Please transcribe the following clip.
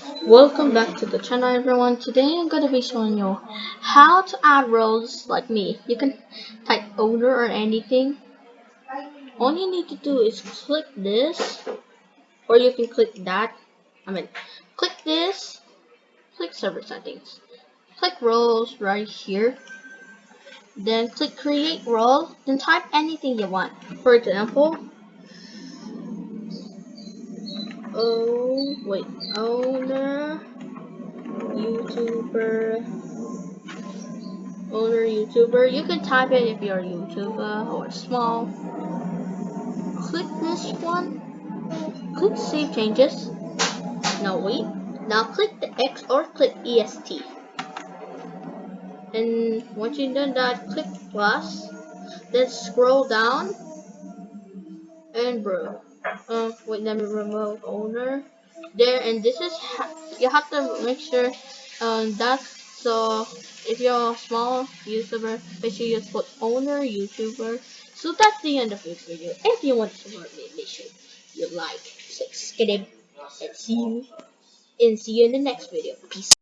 Welcome back to the channel everyone. Today I'm to be showing you how to add roles like me. You can type owner or anything. All you need to do is click this or you can click that. I mean click this, click server settings, click roles right here. Then click create role, then type anything you want. For example, oh wait owner youtuber owner youtuber. You can type it if you're a youtuber or small. Click this one. Click save changes. Now wait. Now click the X or click EST and once you've done that click plus. Then scroll down. And bro. Uh, wait let me remove owner there and this is you have to make sure um that's so if you're a small youtuber make sure you put owner youtuber so that's the end of this video. If you want to support me make sure you like subscribe and see you and see you in the next video. Peace